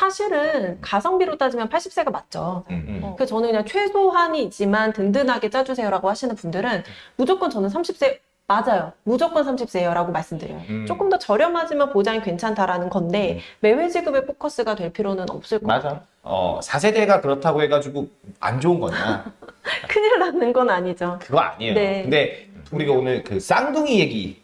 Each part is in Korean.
사실은 가성비로 따지면 80세가 맞죠. 음, 음. 어, 그래서 저는 그냥 최소한이지만 든든하게 짜주세요라고 하시는 분들은 무조건 저는 30세 맞아요. 무조건 30세요라고 말씀드려요. 음. 조금 더 저렴하지만 보장이 괜찮다라는 건데 음. 매회 지급에 포커스가 될 필요는 없을 것 같아요. 맞아. 어, 4세대가 그렇다고 해가지고 안 좋은 거냐? 큰일 나는 건 아니죠. 그거 아니에요. 네. 근데 우리가 오늘 그 쌍둥이 얘기,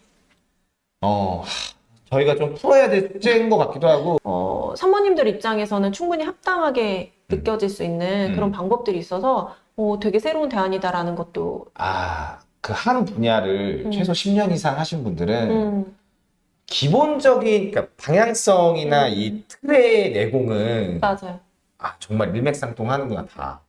어, 하, 저희가 좀 풀어야 될 숙제인 것 같기도 하고, 어, 사모님들 입장에서는 충분히 합당하게 느껴질 수 있는 음. 그런 방법들이 있어서 어, 되게 새로운 대안이다라는 것도 아, 그 한 분야를 음. 최소 10년 이상 하신 분들은 음, 기본적인 그러니까 방향성이나 음. 이 틀의 내공은 맞아요. 아, 정말 일맥상통하는구나 다.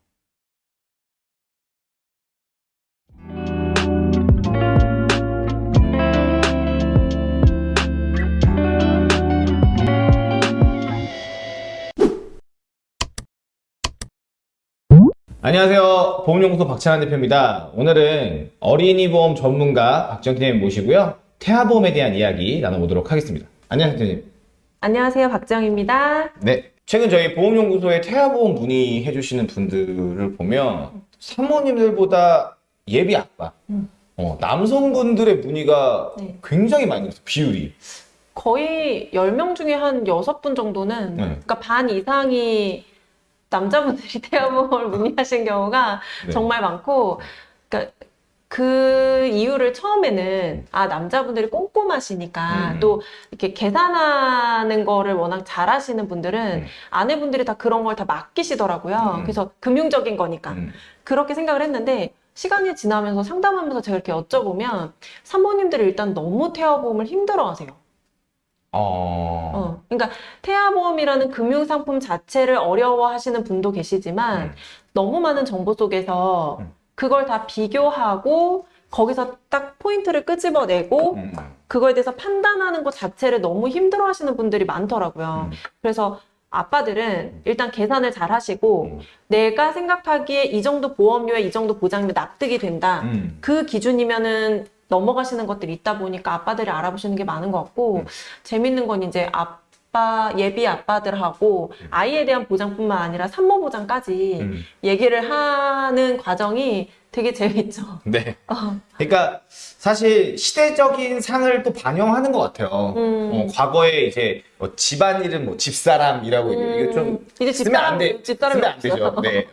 안녕하세요. 보험연구소 박찬환 대표입니다. 오늘은 어린이 보험 전문가 박정희 대표님 모시고요. 태아보험에 대한 이야기 나눠보도록 하겠습니다. 안녕하세요. 안녕하세요. 박정입니다. 네. 최근 저희 보험연구소에 태아보험 문의해 주시는 분들을 보면 사모님들보다 예비 아빠, 음. 어, 남성분들의 문의가 네. 굉장히 많이 있어요. 비율이. 거의 10명 중에 한 6분 정도는 네. 그러니까 반 이상이 남자분들이 태아보험을 문의하신 경우가 네. 정말 많고 그러니까 그 이유를 처음에는 아 남자분들이 꼼꼼하시니까 음. 또 이렇게 계산하는 거를 워낙 잘하시는 분들은 음. 아내분들이 다 그런 걸 다 맡기시더라고요. 음. 그래서 금융적인 거니까 음. 그렇게 생각을 했는데 시간이 지나면서 상담하면서 제가 이렇게 여쭤보면 사모님들이 일단 너무 태아보험을 힘들어하세요. 어. 어, 그러니까 태아보험이라는 금융상품 자체를 어려워하시는 분도 계시지만 음. 너무 많은 정보 속에서 음. 그걸 다 비교하고 거기서 딱 포인트를 끄집어내고 음. 그거에 대해서 판단하는 것 자체를 너무 힘들어하시는 분들이 많더라고요. 음. 그래서 아빠들은 일단 계산을 잘 하시고 음. 내가 생각하기에 이 정도 보험료에 이 정도 보장이면 납득이 된다. 음. 그 기준이면은 넘어가시는 것들이 있다 보니까 아빠들이 알아보시는 게 많은 것 같고 음. 재밌는 건 이제 아빠 예비 아빠들하고 음. 아이에 대한 보장뿐만 아니라 산모 보장까지 음. 얘기를 하는 과정이 되게 재밌죠. 네. 어, 그러니까 사실 시대적인 상을 또 반영하는 것 같아요. 음. 어, 과거에 이제 뭐 집안 일은 뭐 집사람이라고 이게 좀 음, 이제 쓰면 안 돼. 집사람이 쓰면 안 되죠. 네.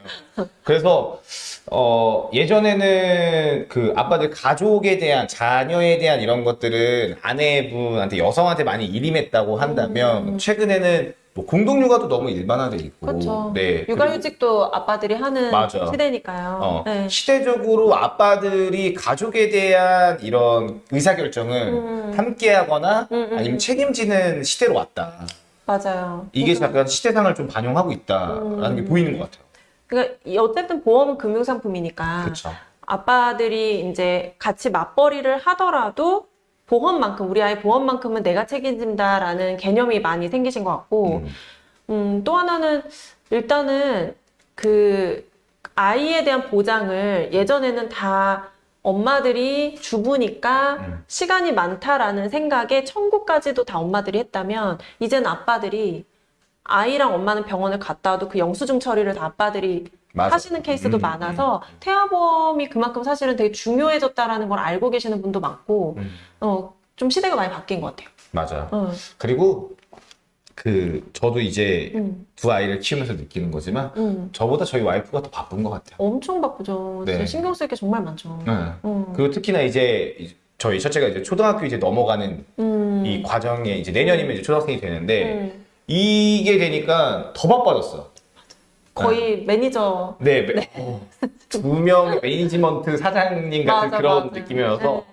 그래서 어 예전에는 그 아빠들 가족에 대한 자녀에 대한 이런 것들은 아내분한테 여성한테 많이 일임했다고 한다면 음. 최근에는 뭐 공동육아도 너무 일반화돼 있고 그렇죠. 네. 육아휴직도 아빠들이 하는 맞아. 시대니까요. 어, 네. 시대적으로 아빠들이 가족에 대한 이런 의사결정을 음. 함께하거나 음, 음, 아니면 음. 책임지는 시대로 왔다. 맞아요. 이게 약간 시대상을 좀 반영하고 있다라는 게 음. 보이는 것 같아요. 그러니까 이- 어쨌든 보험은 금융상품이니까 그렇죠. 아빠들이 이제 같이 맞벌이를 하더라도 보험만큼 우리 아이 보험만큼은 내가 책임진다라는 개념이 많이 생기신 것 같고 음. 음, 또 하나는 일단은 그 아이에 대한 보장을 예전에는 다 엄마들이 주부니까 음. 시간이 많다라는 생각에 청구까지도 다 엄마들이 했다면 이제는 아빠들이 아이랑 엄마는 병원을 갔다 와도 그 영수증 처리를 다 아빠들이 맞아. 하시는 케이스도 음, 많아서 태아보험이 그만큼 사실은 되게 중요해졌다라는 걸 알고 계시는 분도 많고 음, 어, 좀 시대가 많이 바뀐 것 같아요. 맞아. 어, 그리고 그 저도 이제 음, 두 아이를 키우면서 느끼는 거지만 음. 저보다 저희 와이프가 더 바쁜 것 같아요. 엄청 바쁘죠. 네. 신경 쓸 게 정말 많죠. 네. 음. 그리고 특히나 이제 저희 첫째가 이제 초등학교 이제 넘어가는 음. 이 과정에 이제 내년이면 이제 초등학생이 되는데 음. 이게 되니까 더 바빠졌어. 거의 매니저 네, 두 명의 매니지먼트 사장님 같은 맞아, 그런 맞아. 느낌이어서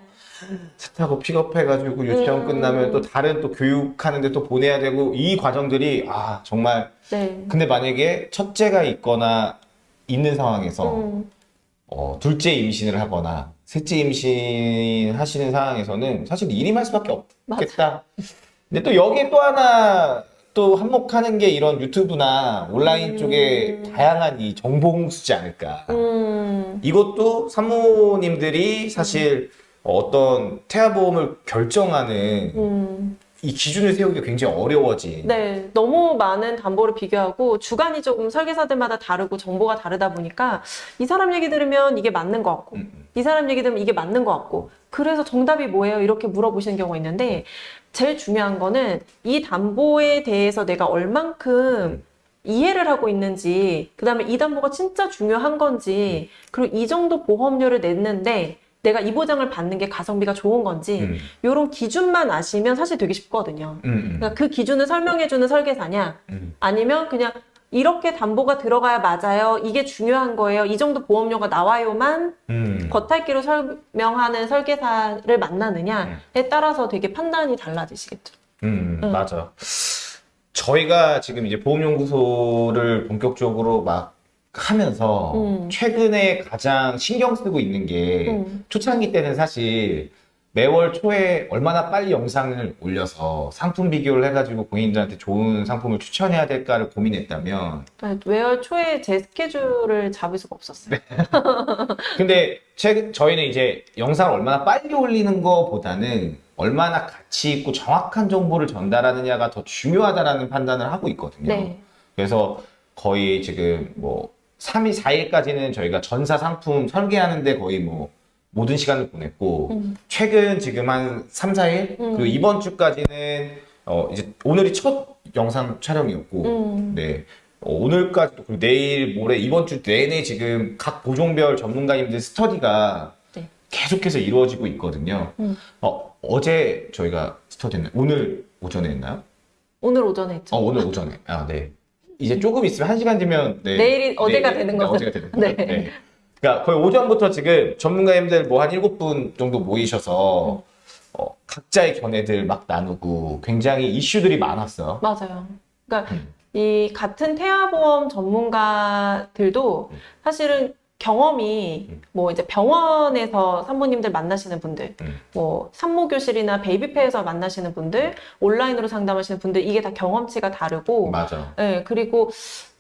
차 타고 픽업해가지고 유치원 음. 끝나면 또 다른 또 교육하는데 또 보내야 되고 이 과정들이 아 정말 네. 네. 근데 만약에 첫째가 있거나 있는 상황에서 음. 어, 둘째 임신을 하거나 셋째 임신 하시는 상황에서는 사실 일임할 수밖에 없겠다. 근데 또 여기에 또 하나 또 한몫하는 게 이런 유튜브나 온라인 음. 쪽에 다양한 이 정보 홍수지 않을까. 음. 이것도 산모님들이 사실 어떤 태아보험을 결정하는 음. 이 기준을 세우기가 굉장히 어려워진. 네, 너무 많은 담보를 비교하고 주관이 조금 설계사들마다 다르고 정보가 다르다 보니까 이 사람 얘기 들으면 이게 맞는 것 같고 음, 음. 이 사람 얘기 들으면 이게 맞는 것 같고 그래서 정답이 뭐예요? 이렇게 물어보시는 경우가 있는데 제일 중요한 거는 이 담보에 대해서 내가 얼만큼 이해를 하고 있는지 그 다음에 이 담보가 진짜 중요한 건지 그리고 이 정도 보험료를 냈는데 내가 이 보장을 받는 게 가성비가 좋은 건지 음, 이런 기준만 아시면 사실 되게 쉽거든요. 음, 음, 그러니까 그 기준을 설명해주는 설계사냐, 음. 아니면 그냥 이렇게 담보가 들어가야 맞아요. 이게 중요한 거예요. 이 정도 보험료가 나와요만 음. 겉핥기로 설명하는 설계사를 만나느냐에 따라서 되게 판단이 달라지시겠죠. 음, 음. 맞아. 저희가 지금 이제 보험연구소를 본격적으로 막 하면서 음. 최근에 가장 신경 쓰고 있는 게 음. 초창기 때는 사실 매월 초에 얼마나 빨리 영상을 올려서 상품 비교를 해가지고 고객님들한테 좋은 상품을 추천해야 될까를 고민했다면 네, 매월 초에 제 스케줄을 잡을 수가 없었어요. 근데 최근 저희는 이제 영상을 얼마나 빨리 올리는 것보다는 얼마나 가치 있고 정확한 정보를 전달하느냐가 더 중요하다라는 판단을 하고 있거든요. 네. 그래서 거의 지금 뭐 3일, 4일까지는 저희가 전사 상품 설계하는데 거의 뭐 모든 시간을 보냈고 음. 최근 지금 한 3, 4일 음. 그리고 이번 주까지는 어 이제 오늘이 첫 영상 촬영이었고 음. 네. 어, 오늘까지도 그리고 내일 모레 이번 주 내내 지금 각 보종별 전문가님들 스터디가 네. 계속해서 이루어지고 있거든요. 음. 어, 어제 저희가 스터디 했나요? 오늘 오전에 했나요? 오늘 오전에 했죠. 어, 오늘 오전에. 아, 네. 이제 조금 있으면 한 시간 뒤면 네. 내일이 어제가 네, 되는 네, 거죠. 어제가 되는 네. 거죠. 네. 그러니까 거의 오전부터 지금 전문가님들 뭐 한 일곱 분 정도 모이셔서 어, 각자의 견해들 막 나누고 굉장히 이슈들이 많았어요. 맞아요. 그러니까 음. 이 같은 태아보험 전문가들도 음. 사실은 경험이 음. 뭐 이제 병원에서 산모님들 만나시는 분들, 음. 뭐 산모교실이나 베이비페에서 만나시는 분들, 온라인으로 상담하시는 분들 이게 다 경험치가 다르고, 맞아. 예, 그리고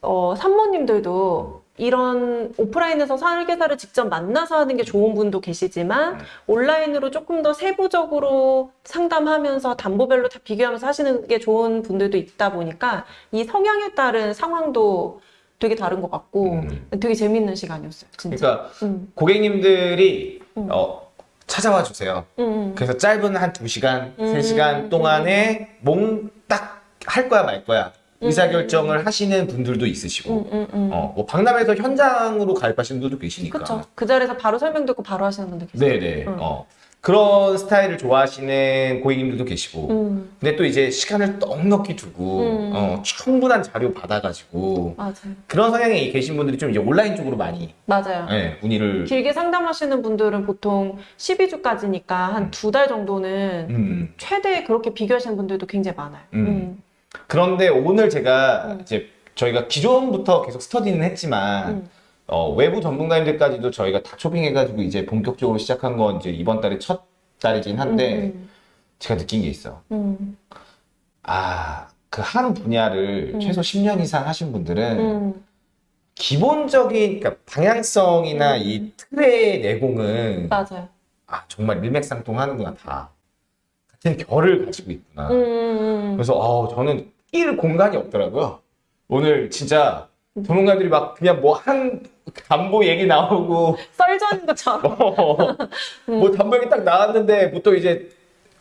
어, 산모님들도 이런 오프라인에서 설계사를 직접 만나서 하는 게 좋은 분도 계시지만 음. 온라인으로 조금 더 세부적으로 상담하면서 담보별로 다 비교하면서 하시는 게 좋은 분들도 있다 보니까 이 성향에 따른 상황도 되게 다른 것 같고 음. 되게 재밌는 시간이었어요, 진짜. 그러니까 음, 고객님들이 음. 어, 찾아와 주세요. 음, 음. 그래서 짧은 한 두시간 음. 세시간 동안에 몸 딱 할 거야 말 거야 의사결정을 하시는 분들도 있으시고 음, 음, 음. 어, 뭐 박람회에서 현장으로 가입하시는 분들도 계시니까 그쵸. 그 자리에서 바로 설명 듣고 바로 하시는 분들 계세요. 네네 음. 어, 그런 스타일을 좋아하시는 고객님들도 계시고 음, 근데 또 이제 시간을 넉넉히 두고 음. 어, 충분한 자료 받아가지고 맞아요. 그런 성향에 계신 분들이 좀 이제 온라인 쪽으로 많이 맞아요. 예, 문의를 길게 상담하시는 분들은 보통 12주까지니까 한 두 달 정도는 음, 음. 최대 그렇게 비교하시는 분들도 굉장히 많아요. 음. 음. 그런데 오늘 제가 음. 이제 저희가 기존부터 계속 스터디는 했지만 음. 어, 외부 전문가님들까지도 저희가 다 초빙해가지고 이제 본격적으로 시작한 건 이제 이번 달에 첫 달이긴 한데 음, 제가 느낀 게 있어. 음, 아, 그 한 분야를 음. 최소 10년 이상 하신 분들은 음, 기본적인 그러니까 방향성이나 음. 이 틀의 내공은 맞아요. 아, 정말 일맥상통하는구나 다 같은 결을 가지고 있구나. 음, 음, 그래서 어, 저는 낄 공간이 없더라고요. 오늘 진짜 전문가들이 막 그냥 뭐 한 담보 얘기 나오고 썰전 것처럼. 어, 뭐 담보 얘기 딱 나왔는데 보통 이제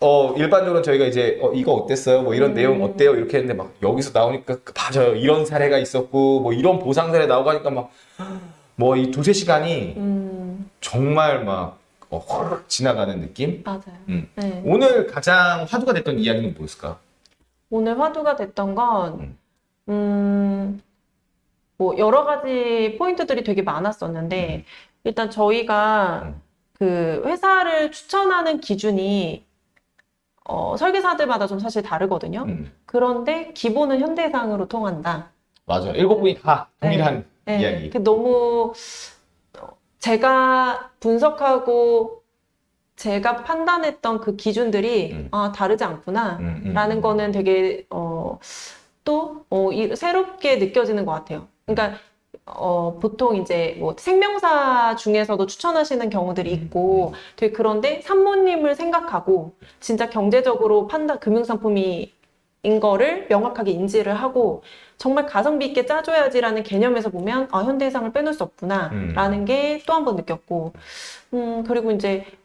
어 일반적으로 저희가 이제 어 이거 어땠어요? 뭐 이런 음. 내용 어때요? 이렇게 했는데 막 여기서 나오니까 그 맞아요. 이런 사례가 있었고 뭐 이런 보상 사례 나오고 하니까 막 뭐 이 두세 시간이 음, 정말 막 어, 확 지나가는 느낌? 맞아요. 음. 네. 오늘 가장 화두가 됐던 이야기는 뭐였을까? 오늘 화두가 됐던 건, 음. 음, 뭐, 여러 가지 포인트들이 되게 많았었는데, 일단 저희가 음. 그 회사를 추천하는 기준이, 어, 설계사들마다 좀 사실 다르거든요. 음, 그런데 기본은 현대상으로 통한다. 맞아. 일곱 분이 다 동일한 네, 이야기. 그 너무 어, 제가 분석하고 제가 판단했던 그 기준들이 음. 아, 다르지 않구나. 음, 음, 라는 음. 거는 되게 어, 또 어, 이- 새롭게 느껴지는 것 같아요. 그러니까 어, 보통 이제 뭐 생명사 중에서도 추천하시는 경우들이 있고 되게 그런데 산모님을 생각하고 진짜 경제적으로 판단, 금융상품이 인 거를 명확하게 인지를 하고 정말 가성비 있게 짜줘야지라는 개념에서 보면 아, 현대해상을 빼놓을 수 없구나 음. 라는 게또 한 번 느꼈고 음, 그리고 이제 어,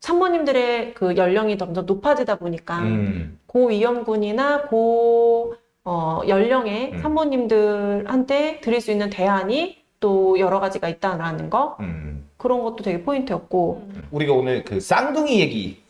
산모님들의 그 연령이 점점 높아지다 보니까 음. 고위험군이나 고 어, 연령의 음. 산모님들한테 드릴 수 있는 대안이 또 여러 가지가 있다라는 거 음. 그런 것도 되게 포인트였고 우리가 오늘 그 쌍둥이 얘기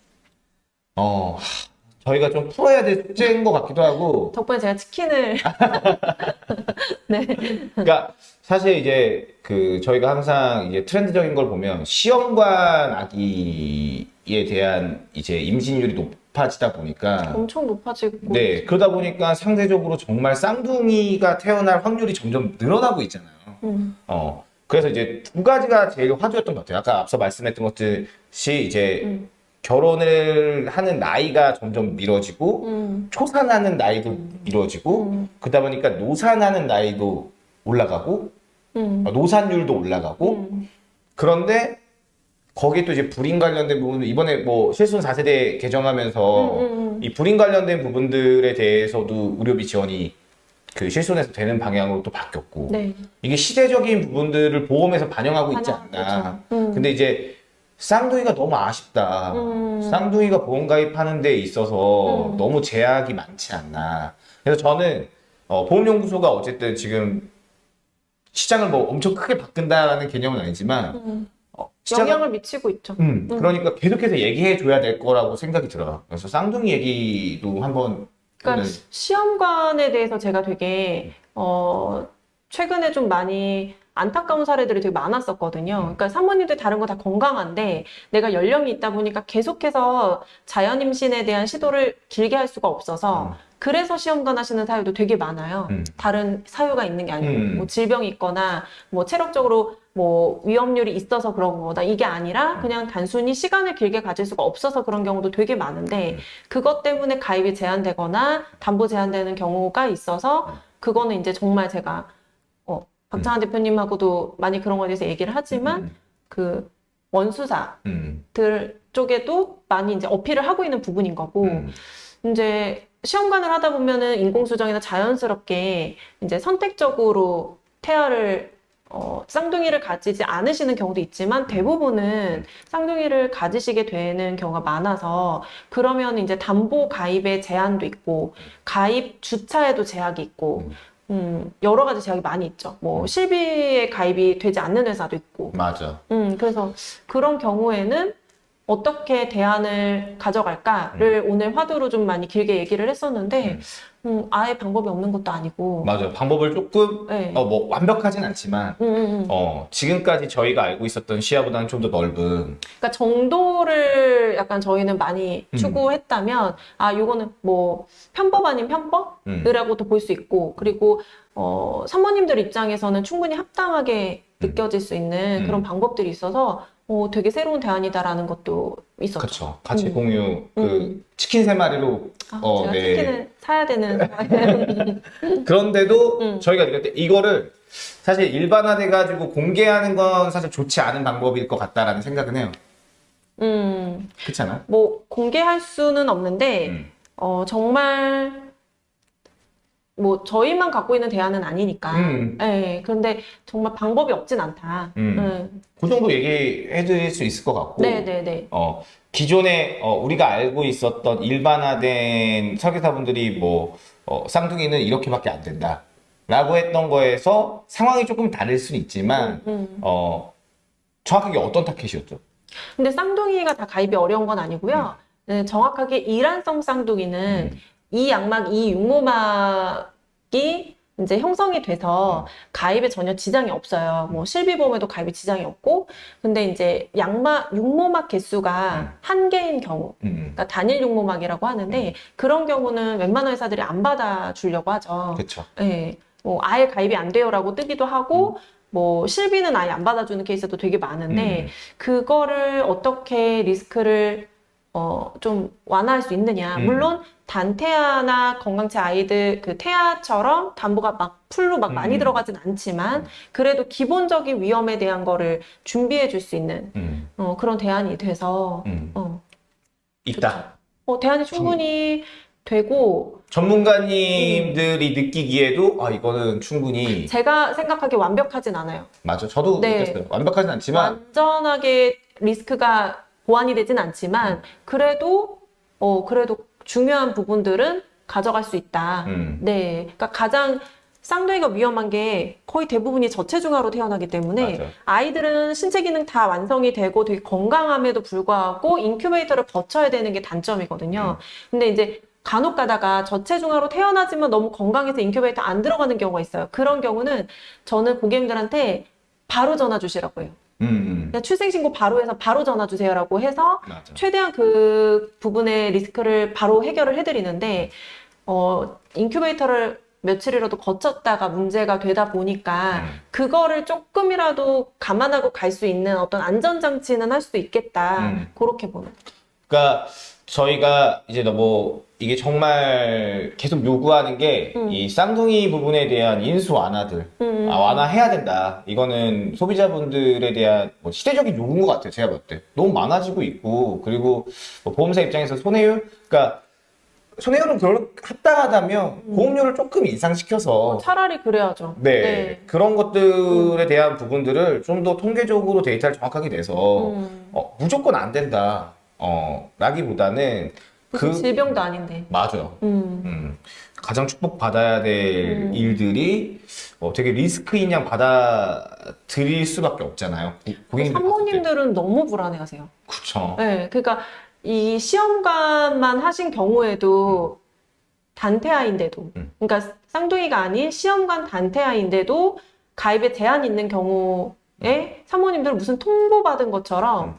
어 하, 저희가 좀 풀어야 될 숙제인 것 같기도 하고 덕분에 제가 치킨을 네. 그러니까 사실 이제 그 저희가 항상 이제 트렌드적인 걸 보면 시험관 아기에 대한 이제 임신율이 높아지다 보니까 엄청 높아지고 네 그러다 보니까 상대적으로 정말 쌍둥이가 태어날 확률이 점점 늘어나고 있잖아요. 음, 어 그래서 이제 두 가지가 제일 화두였던 것 같아요. 아까 앞서 말씀했던 것듯이 이제 음, 결혼을 하는 나이가 점점 미뤄지고 음, 초산하는 나이도 미뤄지고 음, 그러다 보니까 노산하는 나이도 올라가고 음, 어, 노산율도 올라가고. 음, 그런데 거기에 또 이제 불임 관련된 부분들 이번에 뭐 실손 4세대 개정하면서 음, 음, 이 불임 관련된 부분들에 대해서도 의료비 지원이 그 실손에서 되는 방향으로 또 바뀌었고 네. 이게 시대적인 부분들을 보험에서 반영하고 있지 않나. 음. 근데 이제 쌍둥이가 너무 아쉽다 음. 쌍둥이가 보험 가입하는 데 있어서 음. 너무 제약이 많지 않나 그래서 저는 어, 보험연구소가 어쨌든 지금 시장을 뭐 엄청 크게 바꾼다라는 개념은 아니지만 음, 어, 시장을- 영향을 미치고 있죠. 음, 음. 그러니까 계속해서 얘기해 줘야 될 거라고 생각이 들어요. 그래서 쌍둥이 얘기도 한번 그러니까 시험관에 대해서 제가 되게 어 최근에 좀 많이 안타까운 사례들이 되게 많았었거든요. 그러니까 사모님들 다른 거 다 건강한데 내가 연령이 있다 보니까 계속해서 자연 임신에 대한 시도를 길게 할 수가 없어서 음. 그래서 시험관 하시는 사유도 되게 많아요. 음. 다른 사유가 있는 게 아니고 음. 뭐 질병이 있거나 뭐 체력적으로 뭐 위험률이 있어서 그런 거다 이게 아니라 그냥 단순히 시간을 길게 가질 수가 없어서 그런 경우도 되게 많은데 음. 그것 때문에 가입이 제한되거나 담보 제한되는 경우가 있어서 그거는 이제 정말 제가 어 박찬환 대표님하고도 많이 그런 거에 대해서 얘기를 하지만 음, 그 원수사들 음, 쪽에도 많이 이제 어필을 하고 있는 부분인 거고 음, 이제 시험관을 하다 보면은 인공수정이나 자연스럽게 이제 선택적으로 태아를 어, 쌍둥이를 가지지 않으시는 경우도 있지만 대부분은 쌍둥이를 가지시게 되는 경우가 많아서 그러면 이제 담보 가입에 제한도 있고 가입 주차에도 제약이 있고 음, 여러 가지 제약이 많이 있죠. 뭐 실비에 가입이 되지 않는 회사도 있고 맞아. 음, 그래서 그런 경우에는 어떻게 대안을 가져갈까를 오늘 화두로 좀 많이 길게 얘기를 했었는데, 음, 아예 방법이 없는 것도 아니고, 맞아. 방법을 조금 네. 어, 뭐 완벽하진 않지만 음, 음, 음. 어, 지금까지 저희가 알고 있었던 시야보다는 좀 더 넓은 그러니까 정도를 약간 저희는 많이 음. 추구했다면, 아, 요거는 뭐 편법 아닌 편법이라고도 음. 볼수 있고, 그리고 어, 사모님들 입장에서는 충분히 합당하게 느껴질 수 있는 음. 그런 방법들이 있어서, 어, 되게 새로운 대안이다라는 것도 있었죠. 그쵸. 같이 음. 공유 그 음. 치킨 세 마리로 아, 어, 제가 네. 치킨을 사야 되는. 그런데도 음. 저희가 느낄 때 이거를 사실 일반화돼 가지고 공개하는 건 사실 좋지 않은 방법일 것 같다라는 생각은 해요. 음, 그렇지 않아? 뭐 공개할 수는 없는데 음. 어, 정말 뭐 저희만 갖고 있는 대안은 아니니까. 음. 예, 그런데 정말 방법이 없진 않다. 음. 그 정도 얘기해 드릴 수 있을 것 같고. 네, 네, 네. 어, 기존에 어, 우리가 알고 있었던 일반화된 설계사분들이 뭐 어, 쌍둥이는 이렇게밖에 안 된다. 라고 했던 거에서 상황이 조금 다를 수는 있지만 음. 어, 정확하게 어떤 타켓이었죠? 근데 쌍둥이가 다 가입이 어려운 건 아니고요. 네, 정확하게 이란성 쌍둥이는 음. 이 양막, 이 육모막이 이제 형성이 돼서 가입에 전혀 지장이 없어요. 뭐 실비보험에도 가입에 지장이 없고, 근데 이제 양막, 육모막 개수가 음. 한 개인 경우, 음, 그러니까 단일 육모막이라고 하는데 그런 경우는 웬만한 회사들이 안 받아주려고 하죠. 그쵸. 예, 뭐 아예 가입이 안 돼요라고 뜨기도 하고. 뭐 실비는 아예 안 받아주는 케이스도 되게 많은데 음. 그거를 어떻게 리스크를 어, 좀 완화할 수 있느냐. 음. 물론 단태아나 건강체 아이들 그 태아처럼 담보가 막 풀로 막 많이 음. 들어가진 않지만 그래도 기본적인 위험에 대한 거를 준비해 줄 수 있는 음, 어, 그런 대안이 돼서 음. 어, 있다. 어, 대안이 충분히 되고 전문가님들이 느끼기에도 아 이거는 충분히 제가 생각하기에 완벽하진 않아요. 맞아. 저도 네. 느꼈어요. 완벽하진 않지만 완전하게 리스크가 보완이 되진 않지만 그래도 어 그래도 중요한 부분들은 가져갈 수 있다. 음, 네, 그러니까 가장 쌍둥이가 위험한 게 거의 대부분이 저체중아로 태어나기 때문에 맞아. 아이들은 신체 기능 다 완성이 되고 되게 건강함에도 불구하고 인큐베이터를 거쳐야 되는 게 단점이거든요. 근데 이제 간혹 가다가 저체중아로 태어나지만 너무 건강해서 인큐베이터 안 들어가는 경우가 있어요. 그런 경우는 저는 고객님들한테 바로 전화 주시라고 해요. 음, 음. 그냥 출생신고 바로 해서 바로 전화 주세요라고 해서 맞아. 최대한 그 부분의 리스크를 바로 해결을 해드리는데, 어, 인큐베이터를 며칠이라도 거쳤다가 문제가 되다 보니까, 음. 그거를 조금이라도 감안하고 갈 수 있는 어떤 안전장치는 할 수 있겠다. 음. 그렇게 보는. 그러니까 저희가 이제 너무 이게 정말 계속 요구하는 게이 음. 쌍둥이 부분에 대한 인수 완화들 음. 아, 완화해야 된다. 이거는 소비자분들에 대한 뭐 시대적인 요구인 것 같아요. 제가 볼 때. 너무 많아지고 있고, 그리고 뭐 보험사 입장에서 손해율? 그러니까 손해율은 별로 합당하다면 음. 보험료를 조금 인상시켜서 차라리 그래야죠. 네, 그런 것들에 대한 부분들을 좀 더 통계적으로 데이터를 정확하게 내서 음. 어, 무조건 안 된다. 어, 라기보다는 무슨 그 질병도 아닌데. 맞아요. 음. 음, 가장 축복받아야 될 음. 일들이 어, 되게 리스크인 양 받아들일 수밖에 없잖아요. 고- 고객님들 봤을 때. 산모님들은 너무 불안해하세요. 그쵸. 네, 그러니까 이 시험관만 하신 경우에도 단태아인데도, 음. 그러니까 쌍둥이가 아닌 시험관 단태아인데도 가입에 제한 있는 경우에 사모님들 무슨 통보받은 것처럼 음.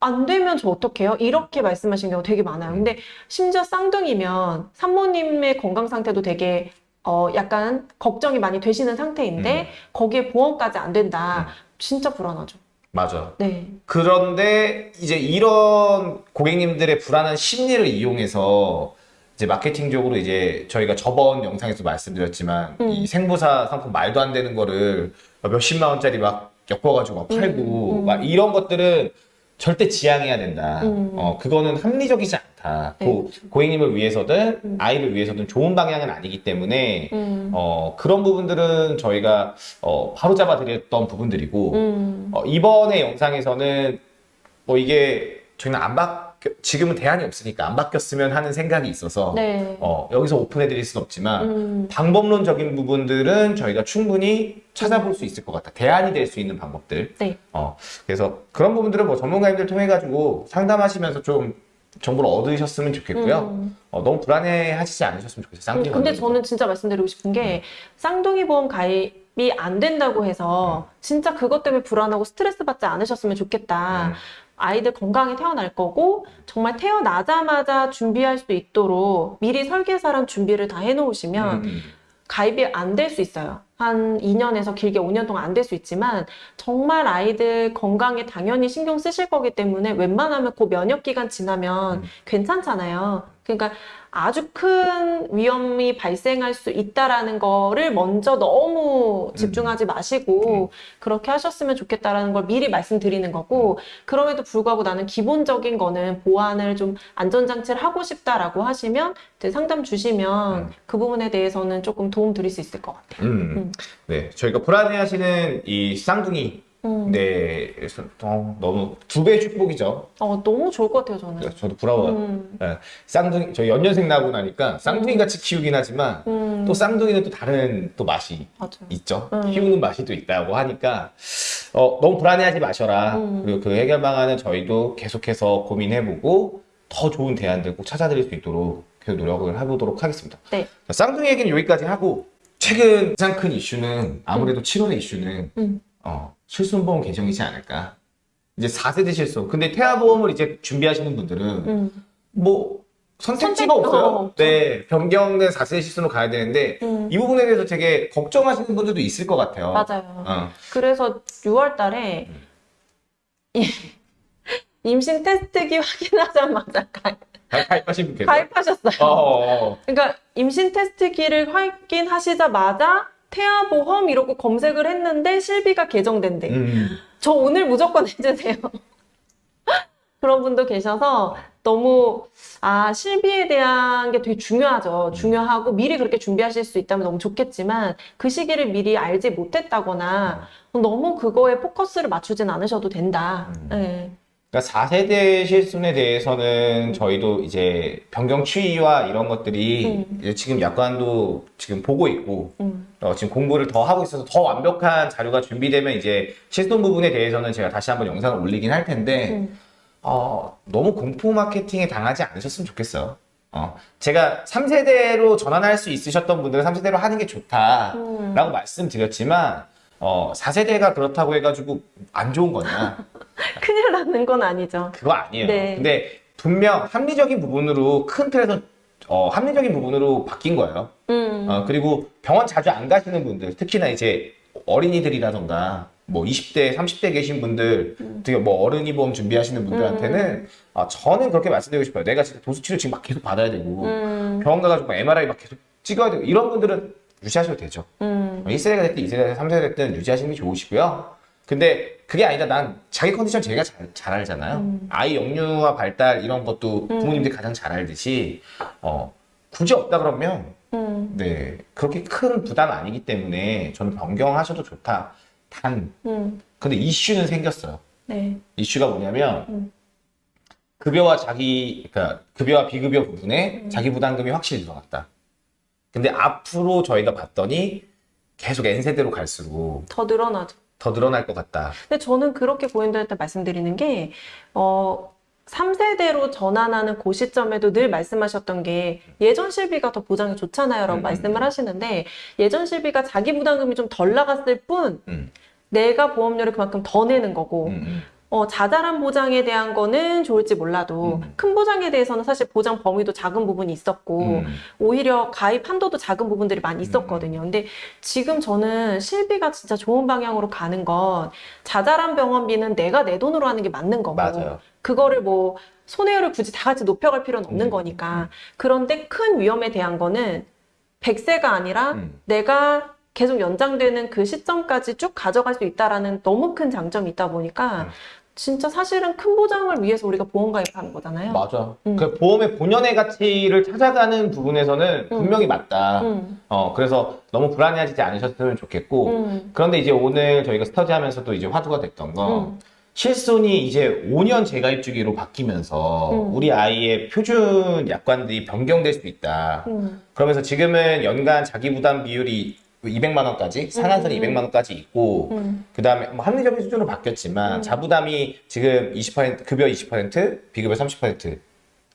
안 되면 저 어떡해요? 이렇게 말씀하신 경우 되게 많아요. 근데 심지어 쌍둥이면 산모님의 건강 상태도 되게 어 약간 걱정이 많이 되시는 상태인데 음. 거기에 보험까지 안 된다. 진짜 불안하죠. 맞아. 네. 그런데 이제 이런 고객님들의 불안한 심리를 이용해서 이제 마케팅적으로 이제 저희가 저번 영상에서 말씀드렸지만 음. 이 생보사 상품 말도 안 되는 거를 몇십만 원짜리 막 엮어가지고 막 팔고 음, 음. 막 이런 것들은 절대 지양해야 된다. 음. 어, 그거는 합리적이지 않다. 네, 고, 고객님을 위해서든 음. 아이를 위해서든 좋은 방향은 아니기 때문에 음. 어, 그런 부분들은 저희가 어, 바로 잡아 드렸던 부분들이고 음. 어, 이번에 영상에서는 뭐 이게 저희는 안 바뀌 지금은 대안이 없으니까 안 바뀌었으면 하는 생각이 있어서 네. 어, 여기서 오픈해드릴 순 없지만 음. 방법론적인 부분들은 저희가 충분히 찾아볼 수 있을 것 같다. 대안이 될 수 있는 방법들. 네. 어, 그래서 그런 부분들은 뭐 전문가님들 통해 가지고 상담하시면서 좀 정보를 얻으셨으면 좋겠고요. 음. 어, 너무 불안해 하시지 않으셨으면 좋겠어요. 음, 쌍둥이 근데 관련해서. 저는 진짜 말씀드리고 싶은 게 쌍둥이 보험 가입이 안 된다고 해서 진짜 그것 때문에 불안하고 스트레스 받지 않으셨으면 좋겠다. 음. 아이들 건강히 태어날 거고 정말 태어나자마자 준비할 수 있도록 미리 설계사랑 준비를 다 해놓으시면 음, 음. 가입이 안 될 수 있어요. 한 2년에서 길게 5년 동안 안 될 수 있지만 정말 아이들 건강에 당연히 신경 쓰실 거기 때문에 웬만하면 그 면역 기간 지나면 음. 괜찮잖아요. 그러니까 아주 큰 위험이 발생할 수 있다라는 거를 먼저 너무 집중하지 마시고 그렇게 하셨으면 좋겠다라는 걸 미리 말씀드리는 거고 그럼에도 불구하고 나는 기본적인 거는 보완을 좀 안전장치를 하고 싶다라고 하시면 상담 주시면 음. 그 부분에 대해서는 조금 도움 드릴 수 있을 것 같아요. 음. 음. 네, 저희가 불안해하시는 이 쌍둥이 음. 네, 그래서 어, 너무 두 배의 축복이죠. 어, 너무 좋을 것 같아요, 저는. 저도 부러워요. 음, 네, 쌍둥이 저 연년생 나고 나니까 쌍둥이 같이 키우긴 하지만 음, 또 쌍둥이는 또 다른 또 맛이 맞아요. 있죠. 음. 키우는 맛이 또 있다고 하니까 어, 너무 불안해하지 마셔라. 음. 그리고 그 해결 방안은 저희도 계속해서 고민해보고 더 좋은 대안들 꼭 찾아드릴 수 있도록 계속 노력을 해보도록 하겠습니다. 네. 자, 쌍둥이 얘기는 여기까지 하고 최근 가장 큰 이슈는 아무래도 7월의 이슈는 음. 어, 실손보험 개정이지 않을까. 이제 4세대 실손. 근데 태아보험을 이제 준비하시는 분들은 음, 뭐 선택지가 선택- 없어요. 어. 네, 변경된 4세대 실손으로 가야 되는데 음, 이 부분에 대해서 되게 걱정하시는 분들도 있을 것 같아요. 맞아요. 어. 그래서 6월 달에 음. 이 임신 테스트기 확인하자마자 가, 가입하신 분 계세요? 가입하셨어요. 어, 어, 어. 그러니까 임신 테스트기를 확인하시자마자 태아보험 이러고 검색을 했는데 실비가 개정된대. 음. 저 오늘 무조건 해주세요. 그런 분도 계셔서 너무 아 실비에 대한 게 되게 중요하죠. 중요하고 미리 그렇게 준비하실 수 있다면 너무 좋겠지만 그 시기를 미리 알지 못했다거나 너무 그거에 포커스를 맞추진 않으셔도 된다. 음. 네. 그러니까 4세대 실손에 대해서는 저희도 이제 변경 추이와 이런 것들이 음. 지금 약관도 지금 보고 있고 음. 어, 지금 공부를 더 하고 있어서 더 완벽한 자료가 준비되면 이제 실손 부분에 대해서는 제가 다시 한번 영상을 올리긴 할 텐데 음. 어, 너무 공포 마케팅에 당하지 않으셨으면 좋겠어요. 어, 제가 3세대로 전환할 수 있으셨던 분들은 3세대로 하는 게 좋다라고 음. 말씀드렸지만 어, 4세대가 그렇다고 해가지고 안 좋은 거냐? 큰일 나는 건 아니죠. 그거 아니에요. 네. 근데 분명 합리적인 부분으로 큰 틀에서 어, 합리적인 부분으로 바뀐 거예요. 음. 어, 그리고 병원 자주 안 가시는 분들, 특히나 이제 어린이들이라던가 뭐 20대, 30대 계신 분들, 음. 되게 뭐 어른이 보험 준비하시는 분들한테는 어, 저는 그렇게 말씀드리고 싶어요. 내가 진짜 도수치료 지금 막 계속 받아야 되고 음. 병원 가가지고 막 MRI 막 계속 찍어야 되고 이런 분들은 유지하셔도 되죠. 음. 1세대가 됐든 2세대가 됐든 3세대가 됐든 유지하시는 게 좋으시고요. 근데 그게 아니다. 난 자기 컨디션 제가 잘, 잘 알잖아요. 음. 아이 영유아 발달 이런 것도 부모님들이 가장 잘 알듯이 어, 굳이 없다 그러면 음. 네 그렇게 큰 부담 아니기 때문에 저는 변경하셔도 좋다. 단 음. 근데 이슈는 생겼어요. 네. 이슈가 뭐냐면 음. 급여와 자기 그러니까 급여와 비급여 부분에 음. 자기 부담금이 확실히 들어갔다. 근데 앞으로 저희가 봤더니 계속 N세대로 갈수록 더 늘어나죠. 더 늘어날 것 같다. 근데 저는 그렇게 고객들한테 말씀드리는 게, 어, 3세대로 전환하는 그 시점에도 늘 말씀하셨던 게 예전 실비가 더 보장이 좋잖아요 라고 음, 말씀을 음. 하시는데 예전 실비가 자기 부담금이 좀 덜 나갔을 뿐 음, 내가 보험료를 그만큼 더 내는 거고 음, 음. 어, 자잘한 보장에 대한 거는 좋을지 몰라도 음. 큰 보장에 대해서는 사실 보장 범위도 작은 부분이 있었고 음. 오히려 가입 한도도 작은 부분들이 많이 있었거든요. 근데 지금 저는 실비가 진짜 좋은 방향으로 가는 건 자잘한 병원비는 내가 내 돈으로 하는 게 맞는 거고 맞아요. 그거를 뭐 손해율을 굳이 다 같이 높여갈 필요는 없는 음, 거니까 그런데 큰 위험에 대한 거는 100세가 아니라 음. 내가 계속 연장되는 그 시점까지 쭉 가져갈 수 있다라는 너무 큰 장점이 있다 보니까 음. 진짜 사실은 큰 보장을 위해서 우리가 보험 가입하는 거잖아요. 맞아. 음. 그 보험의 본연의 가치를 찾아가는 부분에서는 분명히 맞다. 음, 어, 그래서 너무 불안해하지 않으셨으면 좋겠고. 음, 그런데 이제 오늘 저희가 스터디하면서도 이제 화두가 됐던 거. 음. 실손이 이제 5년 재가입 주기로 바뀌면서 음. 우리 아이의 표준 약관들이 변경될 수 있다. 음, 그러면서 지금은 연간 자기 부담 비율이 200만 원까지 상한선이 음. 200만 원까지 있고 음. 그 다음에 뭐 합리적인 수준으로 바뀌었지만 음. 자부담이 지금 20% 급여 20% 비급여 30%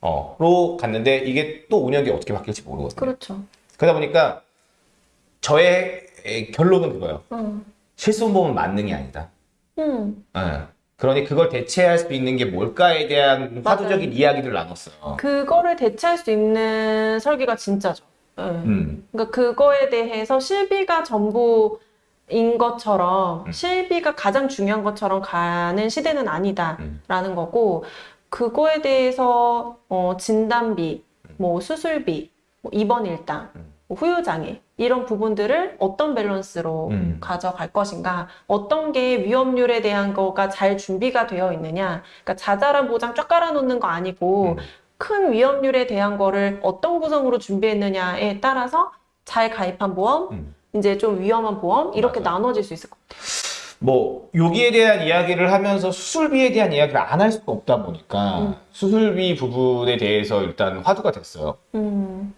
어로 갔는데 이게 또 5년 뒤에 어떻게 바뀔지 모르거든요. 그렇죠. 그러다 보니까 저의 결론은 그거예요. 음, 실손보험은 만능이 아니다. 음. 예. 그러니 그걸 대체할 수 있는 게 뭘까에 대한 맞아요. 화두적인 이야기를 나눴어요. 그거를 대체할 수 있는 설계가 진짜죠. 예. 음. 그러니까 그거에 대해서 실비가 전부 인 것처럼 음. 실비가 가장 중요한 것처럼 가는 시대는 아니다라는 음. 거고 그거에 대해서 어, 진단비, 뭐 수술비, 뭐 입원 일당, 음. 뭐 후유장애 이런 부분들을 어떤 밸런스로 음. 가져갈 것인가, 어떤 게 위험률에 대한 거가 잘 준비가 되어 있느냐, 그러니까 자잘한 보장 쫙 깔아놓는 거 아니고 음. 큰 위험률에 대한 거를 어떤 구성으로 준비했느냐에 따라서 잘 가입한 보험, 음. 이제 좀 위험한 보험 이렇게 맞아요. 나눠질 수 있을 것 같아요. 뭐 여기에 대한 이야기를 하면서 수술비에 대한 이야기를 안 할 수가 없다 보니까 음. 수술비 부분에 대해서 일단 화두가 됐어요. 음,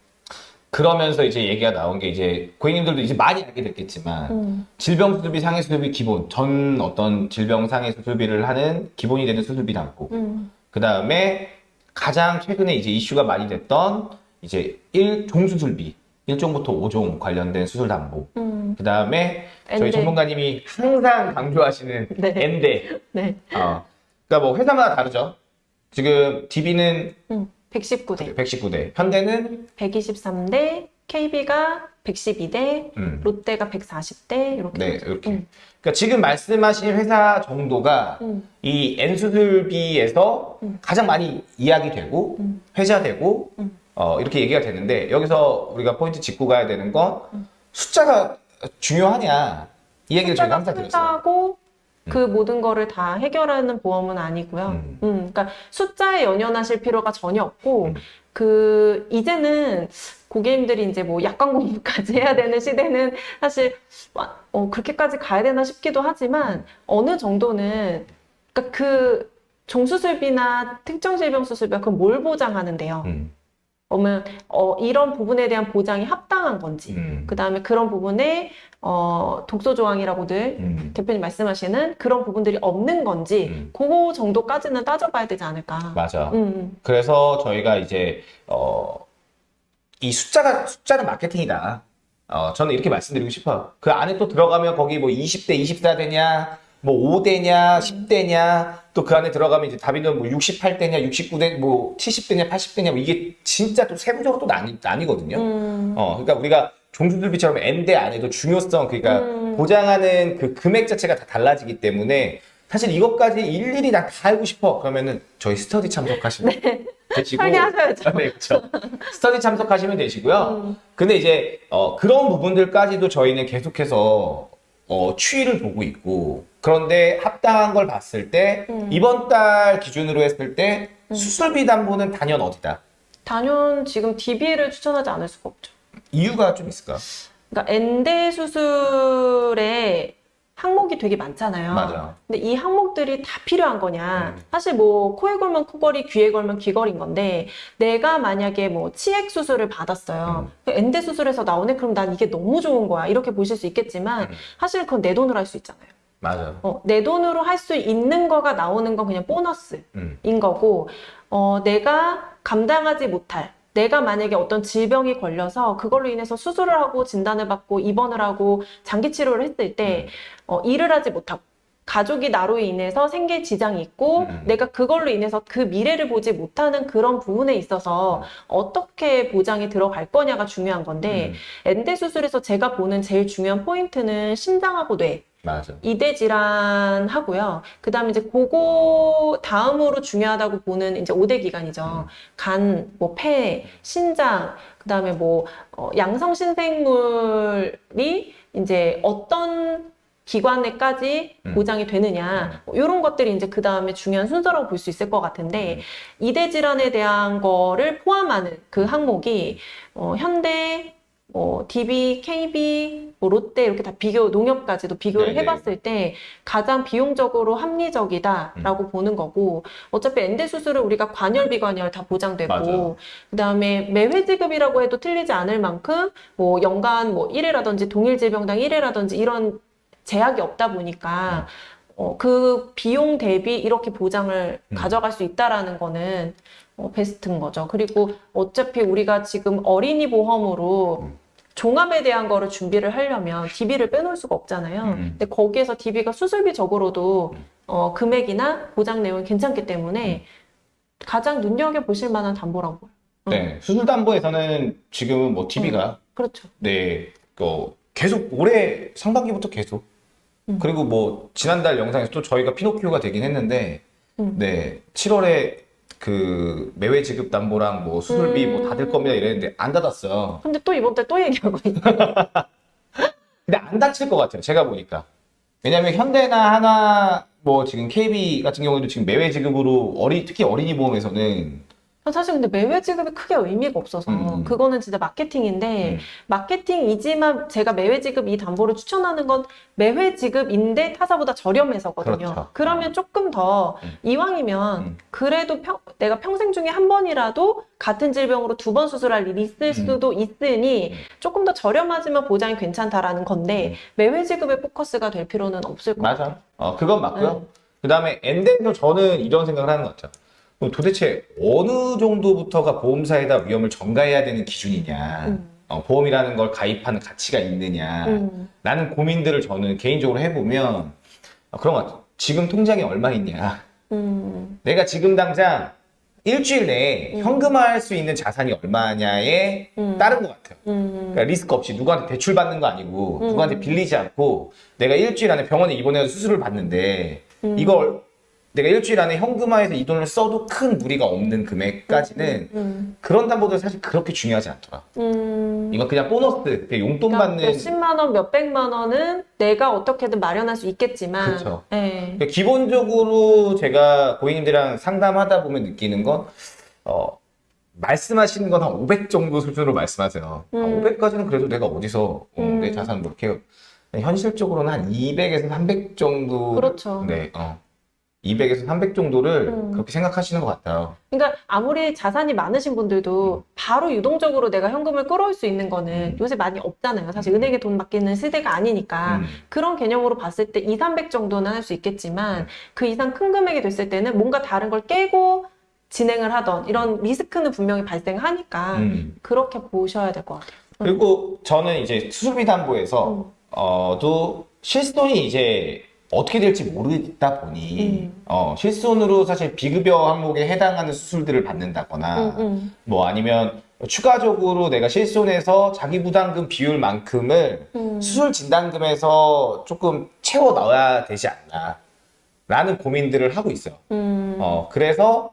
그러면서 이제 얘기가 나온 게 이제 고객님들도 이제 많이 알게 됐겠지만 음, 질병 수술비, 상해 수술비 기본 전 어떤 질병 상해 수술비를 하는 기본이 되는 수술비 담고 음, 그 다음에 가장 최근에 이제 이슈가 많이 됐던 이제 1종 수술비 1종부터 5종 관련된 수술 담보. 음, 그 다음에 저희. 전문가님이 항상 강조하시는 네. 엔데. 네, 어. 그러니까 뭐 회사마다 다르죠. 지금 DB는 음, 119대, 119대. 현대는 123대, KB가 112대, 음. 롯데가 140대 이렇게. 네. 이렇게. 음. 그러니까 지금 말씀하신 회사 정도가 음. 이 N수술비에서 음. 가장 많이 이야기되고 음. 회자되고 음. 어, 이렇게 얘기가 되는데 여기서 우리가 포인트 짚고 가야 되는 건 음. 숫자가 중요하냐 이 얘기를 저희가 항상 드렸어요. 숫자고 그 모든 거를 다 해결하는 보험은 아니고요. 그러니까 숫자에 연연하실 필요가 전혀 없고 음. 그 이제는 고객님들이 이제 뭐 약관 공부까지 해야 되는 시대는 사실 와- 어, 그렇게까지 가야 되나 싶기도 하지만 어느 정도는 그러니까 그 종수술비나 특정 질병 수술비가 그걸 뭘 보장하는데요. 음. 그러면 어, 이런 부분에 대한 보장이 합당한 건지 음. 그 다음에 그런 부분에 어, 독소 조항이라고들 음. 대표님 말씀하시는 그런 부분들이 없는 건지 음. 그거 정도까지는 따져봐야 되지 않을까. 맞아. 음, 그래서 저희가 이제 어, 이 숫자가 숫자는 마케팅이다. 어, 저는 이렇게 말씀드리고 싶어요. 그 안에 또 들어가면 거기 뭐 20대 24대냐, 뭐 5대냐, 10대냐, 또 그 안에 들어가면 이제 답이는 뭐 68대냐, 69대, 뭐 70대냐, 80대냐, 뭐 이게 진짜 또 세부적으로 또 나뉘, 나뉘거든요. 음, 어, 그러니까 우리가 종수들비처럼 N대 안에도 중요성, 그러니까 음. 보장하는 그 금액 자체가 다 달라지기 때문에 사실 이것까지 일일이 다, 다 알고 싶어. 그러면은 저희 스터디 참석하시면 되시고. 설계하셔야죠. 네, 그렇죠. 스터디 참석하시면 되시고요. 음. 근데 이제 어, 그런 부분들까지도 저희는 계속해서 어, 추이를 보고 있고 그런데 합당한 걸 봤을 때 음. 이번 달 기준으로 했을 때 수술비 담보는 단연 어디다? 단연 지금 DB를 추천하지 않을 수가 없죠. 이유가 좀 있을까? 그러니까 엔대 수술에 항목이 되게 많잖아요. 맞아. 근데 이 항목들이 다 필요한 거냐? 음. 사실 뭐 코에 걸면 코걸이, 귀에 걸면 귀걸이인 건데 내가 만약에 뭐 치액 수술을 받았어요. 음. 그 엔대 수술에서 나오네? 그럼 난 이게 너무 좋은 거야. 이렇게 보실 수 있겠지만 음. 사실 그건 내 돈으로 할 수 있잖아요. 맞아. 어, 내 돈으로 할 수 있는 거가 나오는 건 그냥 보너스인 음. 거고, 어, 내가 감당하지 못할, 내가 만약에 어떤 질병이 걸려서 그걸로 인해서 수술을 하고 진단을 받고 입원을 하고 장기 치료를 했을 때, 어, 일을 하지 못하고, 가족이 나로 인해서 생계 지장이 있고, 음. 내가 그걸로 인해서 그 미래를 보지 못하는 그런 부분에 있어서 어떻게 보장이 들어갈 거냐가 중요한 건데, 음. 엔대 수술에서 제가 보는 제일 중요한 포인트는 심장하고 뇌. 맞아. 이대 질환 하고요. 그 다음에 이제 그거 다음으로 중요하다고 보는 이제 5대 기관이죠. 음. 간, 뭐 폐, 신장, 그 다음에 뭐 어, 양성 신생물이 이제 어떤 기관에까지 음. 보장이 되느냐 뭐 이런 것들이 이제 그 다음에 중요한 순서라고 볼 수 있을 것 같은데 이대 질환에 대한 거를 포함하는 그 항목이 어, 현대 뭐 DB, KB, 뭐 롯데 이렇게 다 비교 농협까지도 비교를 네네. 해봤을 때 가장 비용적으로 합리적이다라고 음. 보는 거고 어차피 엔대 수술은 우리가 관열 비관열 다 보장되고 맞아요. 그다음에 매회 지급이라고 해도 틀리지 않을 만큼 뭐 연간 뭐 1회라든지 동일 질병당 1회라든지 이런 제약이 없다 보니까 어, 그 비용 대비 이렇게 보장을 음. 가져갈 수 있다라는 거는 어, 베스트인 거죠. 그리고 어차피 우리가 지금 어린이 보험으로 음. 종합에 대한 거를 준비를 하려면 DB를 빼놓을 수가 없잖아요. 음. 근데 거기에서 DB가 수술비적으로도 음. 어, 금액이나 보장 내용이 괜찮기 때문에 가장 눈여겨보실 만한 담보라고. 음. 네. 수술담보에서는 지금은 뭐 TV가 그렇죠. 네, 그 계속 올해 상반기부터 계속 음. 그리고 뭐 지난달 영상에서 또 저희가 피노키오가 되긴 했는데 음. 네 7월에 그 매회 지급 담보랑 뭐 수술비 음. 뭐 닫을 겁니다 이랬는데 안 닫았어요. 근데 또 이번 달 또 얘기하고 있네. 근데 안 닫힐 것 같아요. 제가 보니까 왜냐하면 현대나 하나 뭐 지금 KB 같은 경우에도 지금 매회 지급으로 어리 특히 어린이 보험에서는 사실 근데 매회 지급이 크게 의미가 없어서 음. 그거는 진짜 마케팅인데 음. 마케팅이지만 제가 매회 지급 이 담보를 추천하는 건 매회 지급인데 타사보다 저렴해서거든요. 그렇죠. 그러면 조금 더 음. 이왕이면 음. 그래도 평- 내가 평생 중에 한 번이라도 같은 질병으로 두 번 수술할 일이 있을 음. 수도 있으니 음. 조금 더 저렴하지만 보장이 괜찮다라는 건데 음. 매회 지급에 포커스가 될 필요는 없을 것 같아요. 맞아. 어, 그건 맞고요. 네. 그 다음에 엔데에서 저는 이런 생각을 하는 것 같아요. 도대체 어느 정도부터가 보험사에다 위험을 전가해야 되는 기준이냐. 음. 어, 보험이라는 걸 가입하는 가치가 있느냐. 음. 라는 고민들을 저는 개인적으로 해보면 어, 그런 것 같아요. 지금 통장에 얼마 있냐. 음. 내가 지금 당장 일주일 내에 음. 현금화할 수 있는 자산이 얼마냐에 음. 따른 것 같아요. 음. 그러니까 리스크 없이 누구한테 대출 받는 거 아니고 음. 누구한테 빌리지 않고 내가 일주일 안에 병원에 입원해서 수술을 받는데 음. 이걸 내가 일주일 안에 현금화해서 이 돈을 써도 큰 무리가 없는 금액까지는 음. 그런 담보들 사실 그렇게 중요하지 않더라. 음. 이건 그냥 보너스, 그냥 용돈 그러니까 받는 몇십만 원, 몇백만 원은 내가 어떻게든 마련할 수 있겠지만, 그쵸. 네. 그러니까 기본적으로 제가 고객님들이랑 상담하다 보면 느끼는 건, 어, 말씀하시는 건 한 500 정도 수준으로 말씀하세요. 음. 500까지는 그래도 내가 어디서 어, 음. 내 자산 뭐 이렇게 현실적으로는 한 200에서 300 정도. 그렇죠. 네, 어. 200에서 300 정도를 음. 그렇게 생각하시는 것 같아요. 그러니까 아무리 자산이 많으신 분들도 바로 유동적으로 내가 현금을 끌어올 수 있는 거는 음. 요새 많이 없잖아요. 사실 은행에 돈 맡기는 시대가 아니니까 음. 그런 개념으로 봤을 때 2, 300 정도는 할 수 있겠지만 음. 그 이상 큰 금액이 됐을 때는 뭔가 다른 걸 깨고 진행을 하던 이런 리스크는 분명히 발생하니까 음. 그렇게 보셔야 될 것 같아요. 그리고 저는 이제 수술비 담보에서 음. 어, 또 실손이 이제 어떻게 될지 모르다 보니 음. 어, 실손으로 사실 비급여 항목에 해당하는 수술들을 받는다거나 음, 음. 뭐 아니면 추가적으로 내가 실손해서 자기 부담금 비율만큼을 음. 수술 진단금에서 조금 채워 넣어야 되지 않나 라는 고민들을 하고 있어요. 음. 어, 그래서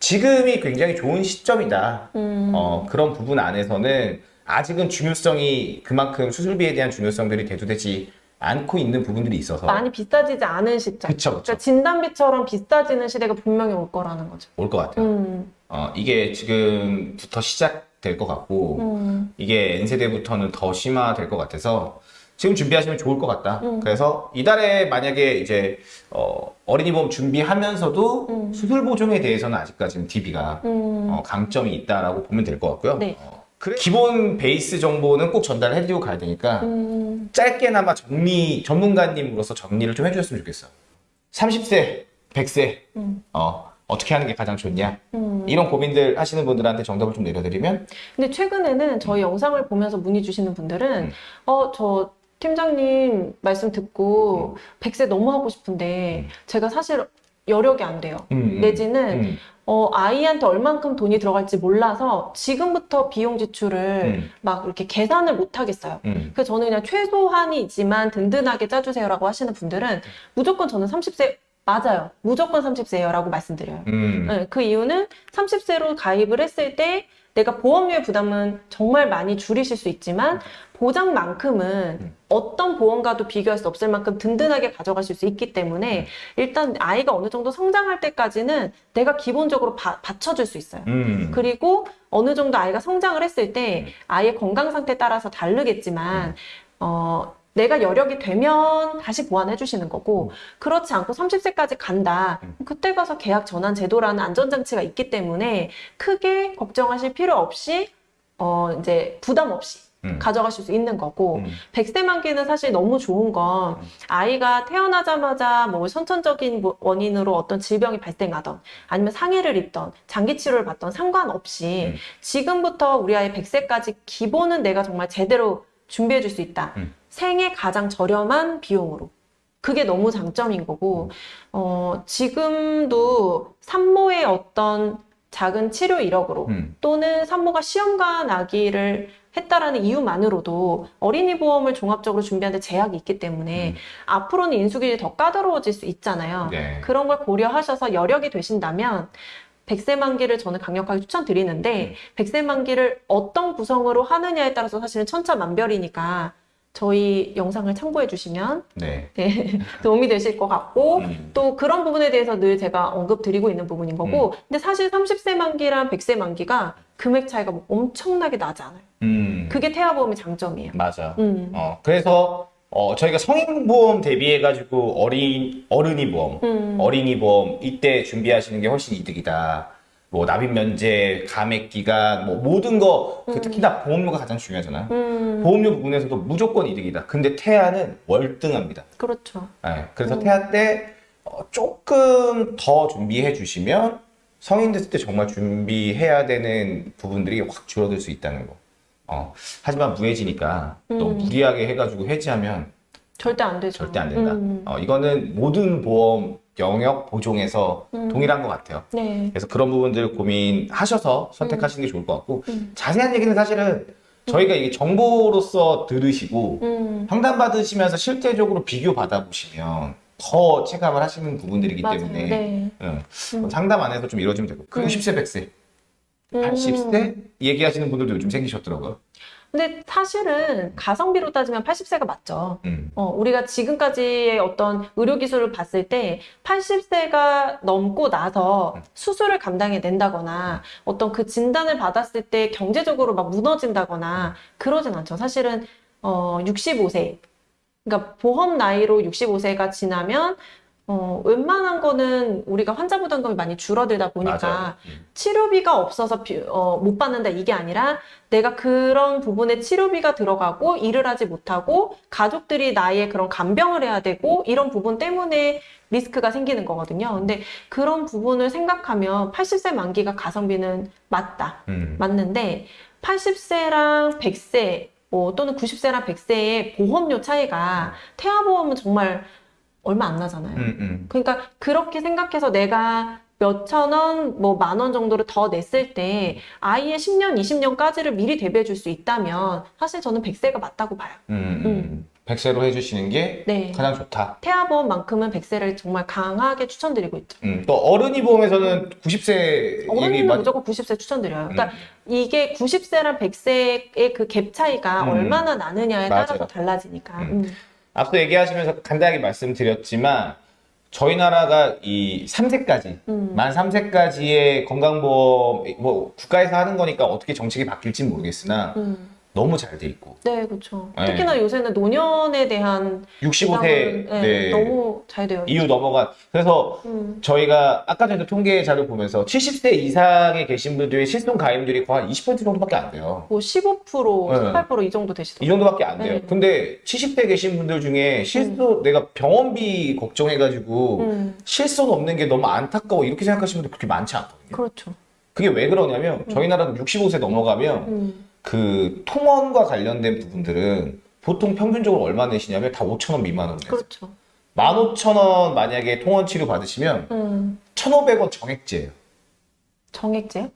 지금이 굉장히 좋은 시점이다. 음. 어, 그런 부분 안에서는 아직은 중요성이 그만큼 수술비에 대한 중요성들이 대두되지 않고 있는 부분들이 있어서 많이 비싸지지 않은 시점. 그쵸, 그쵸. 그러니까 진단비처럼 비싸지는 시대가 분명히 올 거라는 거죠. 올 것 같아요. 음. 어, 이게 지금부터 시작될 것 같고 음. 이게 N세대부터는 더 심화될 것 같아서 지금 준비하시면 좋을 것 같다. 음. 그래서 이달에 만약에 이제 어, 어린이 보험 준비하면서도 음. 수술 보증에 대해서는 아직까지는 DB가 음. 어, 강점이 있다라고 보면 될 것 같고요. 네. 어, 그래- 기본 베이스 정보는 꼭 전달해드리고 가야 되니까 음. 짧게나마 정리 전문가님으로서 정리를 좀 해주셨으면 좋겠어요. 30세, 100세 음. 어, 어떻게 하는 게 가장 좋냐 음. 이런 고민들 하시는 분들한테 정답을 좀 내려드리면 근데 최근에는 저희 영상을 보면서 문의 주시는 분들은 음. 어, 저 팀장님 말씀 듣고 100세 너무 하고 싶은데 음. 제가 사실 여력이 안 돼요. 음, 음. 내지는 음, 어, 아이한테 얼만큼 돈이 들어갈지 몰라서 지금부터 비용 지출을 음. 막 이렇게 계산을 못 하겠어요. 음. 그래서 저는 그냥 최소한이 있지만 든든하게 짜주세요라고 하시는 분들은 무조건 저는 30세 맞아요. 무조건 30세예요라고 말씀드려요. 음. 네, 그 이유는 30세로 가입을 했을 때 내가 보험료의 부담은 정말 많이 줄이실 수 있지만 보장만큼은 음. 어떤 보험과도 비교할 수 없을 만큼 든든하게 가져가실 수 있기 때문에 일단 아이가 어느 정도 성장할 때까지는 내가 기본적으로 바, 받쳐줄 수 있어요. 음. 그리고 어느 정도 아이가 성장을 했을 때 음. 아이의 건강 상태에 따라서 다르겠지만 어, 내가 여력이 되면 다시 보완해 주시는 거고 그렇지 않고 30세까지 간다. 음. 그때 가서 계약 전환 제도라는 안전장치가 있기 때문에 크게 걱정하실 필요 없이 어, 이제 부담 없이 음. 가져가실 수 있는 거고 음. 100세 만기는 사실 너무 좋은 건 음. 아이가 태어나자마자 뭐 선천적인 뭐 원인으로 어떤 질병이 발생하던 아니면 상해를 입던 장기 치료를 받던 상관없이 음. 지금부터 우리 아이 100세까지 기본은 내가 정말 제대로 준비해 줄 수 있다. 음. 생애 가장 저렴한 비용으로. 그게 너무 장점인 거고, 어, 지금도 산모의 어떤 작은 치료 이력으로 음. 또는 산모가 시험관 아기를 했다라는 이유만으로도 어린이 보험을 종합적으로 준비하는데 제약이 있기 때문에 음. 앞으로는 인수기준이 더 까다로워질 수 있잖아요. 네. 그런 걸 고려하셔서 여력이 되신다면 100세 만기를 저는 강력하게 추천드리는데 100세 만기를 어떤 구성으로 하느냐에 따라서 사실은 천차만별이니까 저희 영상을 참고해 주시면 네. 네, 도움이 되실 것 같고 음. 또 그런 부분에 대해서 늘 제가 언급 드리고 있는 부분인 거고 근데 사실 30세 만기랑 100세 만기가 금액 차이가 뭐 엄청나게 나지 않아요. 음. 그게 태아보험의 장점이에요. 맞아. 음. 어, 그래서 어, 저희가 성인 보험 대비해가지고 어린 어른이 보험, 음. 어린이 보험 이때 준비하시는 게 훨씬 이득이다. 뭐 납입 면제, 감액 기간, 뭐 모든 거그 음. 특히나 보험료가 가장 중요하잖아요. 음, 보험료 부분에서도 무조건 이득이다. 근데 태아는 월등합니다. 그렇죠. 네, 그래서 음. 태아 때 어, 조금 더 준비해 주시면 성인 됐을 때 정말 준비해야 되는 부분들이 확 줄어들 수 있다는 거. 어, 하지만 무해지니까 또 음. 무리하게 해가지고 해지하면 절대 안 되죠. 절대 안 된다. 음. 어, 이거는 모든 보험 영역 보종에서 음. 동일한 것 같아요. 네. 그래서 그런 부분들 고민하셔서 선택하시는 게 좋을 것 같고 음. 자세한 얘기는 사실은 저희가 이게 정보로서 들으시고 음. 상담 받으시면서 실제적으로 비교 받아보시면 더 체감을 하시는 부분들이기 맞아요. 때문에 네. 응. 음. 상담 안에서 좀 이루어지면 되고 그 음. 90세 100세 음. 80세 얘기하시는 분들도 요즘 생기셨더라고요. 근데 사실은 가성비로 따지면 80세가 맞죠. 음. 어, 우리가 지금까지의 어떤 의료 기술을 봤을 때 80세가 넘고 나서 수술을 감당해 낸다거나 어떤 그 진단을 받았을 때 경제적으로 막 무너진다거나 그러진 않죠. 사실은 어, 65세. 그러니까 보험 나이로 65세가 지나면 어, 웬만한 거는 우리가 환자 부담금이 많이 줄어들다 보니까. 음. 치료비가 없어서 비- 어, 못 받는다 이게 아니라 내가 그런 부분에 치료비가 들어가고 일을 하지 못하고 가족들이 나의 그런 간병을 해야 되고 이런 부분 때문에 리스크가 생기는 거거든요. 근데 그런 부분을 생각하면 80세 만기가 가성비는 맞다. 음. 맞는데 80세랑 100세 뭐 또는 90세랑 100세의 보험료 차이가 태아보험은 정말 얼마 안 나잖아요. 음, 음. 그러니까 그렇게 생각해서 내가 몇천 원, 뭐 만 원 정도를 더 냈을 때 아이의 10년, 20년까지를 미리 대비해 줄 수 있다면 사실 저는 100세가 맞다고 봐요. 음, 음. 100세로 해주시는 게 네. 가장 좋다. 태아보험만큼은 100세를 정말 강하게 추천드리고 있죠. 음, 또 어른이 보험에서는 90세 얘기 어른이면 많이 무조건 90세 추천드려요. 그러니까 음. 이게 90세랑 100세의 그 갭 차이가 음. 얼마나 나느냐에 맞아요. 따라서 달라지니까. 앞서 얘기하시면서 간단하게 말씀드렸지만 저희 나라가 이 3세까지 음. 만 3세까지의 건강보험 뭐 국가에서 하는 거니까 어떻게 정책이 바뀔지 모르겠으나 음. 너무 잘 돼 있고 네, 그렇죠. 네. 특히나 요새는 노년에 대한 65세 보장은, 네, 네, 너무 잘 되어. 이후 넘어가 그래서 음. 저희가 아까 전에 통계 자료 보면서 70세 이상에 계신 분들의 실손 가입률이 거의 한20% 정도밖에 안 돼요. 뭐 15%, 네. 18%이 정도 이 되시더라고요. 정도밖에 안 돼요. 네. 근데 70대 계신 분들 중에 실손 내가 병원비 걱정해가지고 음, 실손 없는 게 너무 안타까워 이렇게 생각하시는 분들 그렇게 많지 않거든요. 그렇죠. 그게 왜 그러냐면 저희 나라도 65세 넘어가면 음, 그 통원과 관련된 부분들은 보통 평균적으로 얼마 내시냐면 다 5천 원 미만으로 내세요. 그렇죠. 15,000원 만약에 통원 치료 받으시면 음, 1,500원 정액제예요. 정액제요?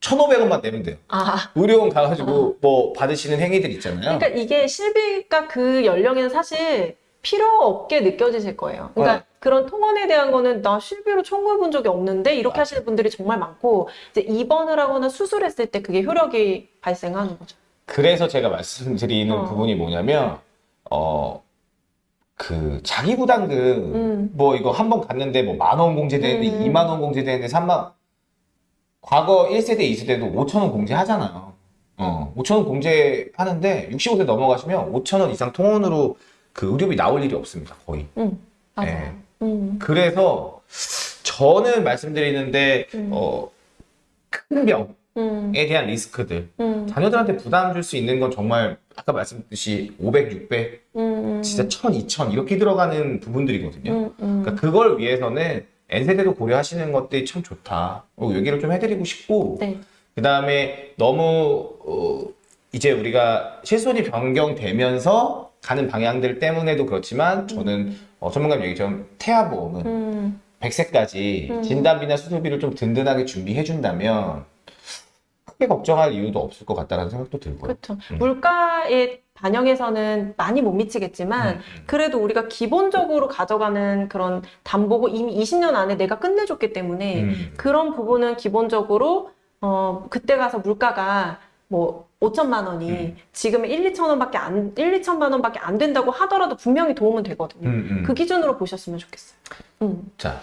1,500원만 내면 돼요. 아, 의료원 가가지고 뭐 받으시는 행위들 있잖아요. 그러니까 이게 실비가 그 연령에는 사실 필요 없게 느껴지실 거예요. 그러니까 어. 그런 통원에 대한 거는 나 실비로 청구해 본 적이 없는데 이렇게 맞아요. 하시는 분들이 정말 많고 이제 입원을 하거나 수술했을 때 그게 효력이 발생하는 거죠. 그래서 제가 말씀드리는 어. 부분이 뭐냐면 어. 그 자기 부담금 음. 뭐 이거 한 번 갔는데 뭐 만 원 공제되는데 음. 2만 원 공제되는데 3만 과거 1세대 2세대도 5천 원 공제하잖아요. 어, 5천 원 공제하는데 65세 넘어가시면 5천 원 이상 통원으로 그 의료비 나올 일이 없습니다. 거의. 음, 맞아요. 네. 음, 그래서 저는 말씀드리는데 음. 어, 큰 병에 음, 대한 리스크들 음, 자녀들한테 부담 줄 수 있는 건 정말 아까 말씀드렸듯이 500, 600, 음, 진짜 1000, 2000 이렇게 들어가는 부분들이거든요. 그러니까 그걸 위해서는 N세대도 고려하시는 것들이 참 좋다. 어, 얘기를 좀 해드리고 싶고 네. 그 다음에 너무 어, 이제 우리가 실손이 변경되면서 가는 방향들 때문에도 그렇지만 저는 어, 전문가님 얘기처럼 태아보험은 음, 100세까지 음. 진단비나 수술비를 좀 든든하게 준비해준다면 크게 걱정할 이유도 없을 것 같다라는 생각도 들고요. 그렇죠. 음. 물가에 반영해서는 많이 못 미치겠지만 음, 그래도 우리가 기본적으로 가져가는 그런 담보고 이미 20년 안에 내가 끝내줬기 때문에 음. 그런 부분은 기본적으로 어 그때 가서 물가가 뭐 5천만 원이 음. 지금 1, 2천 원밖에 안 1, 2천만 원밖에 안 된다고 하더라도 분명히 도움은 되거든요. 음, 음. 그 기준으로 보셨으면 좋겠어요. 음. 자,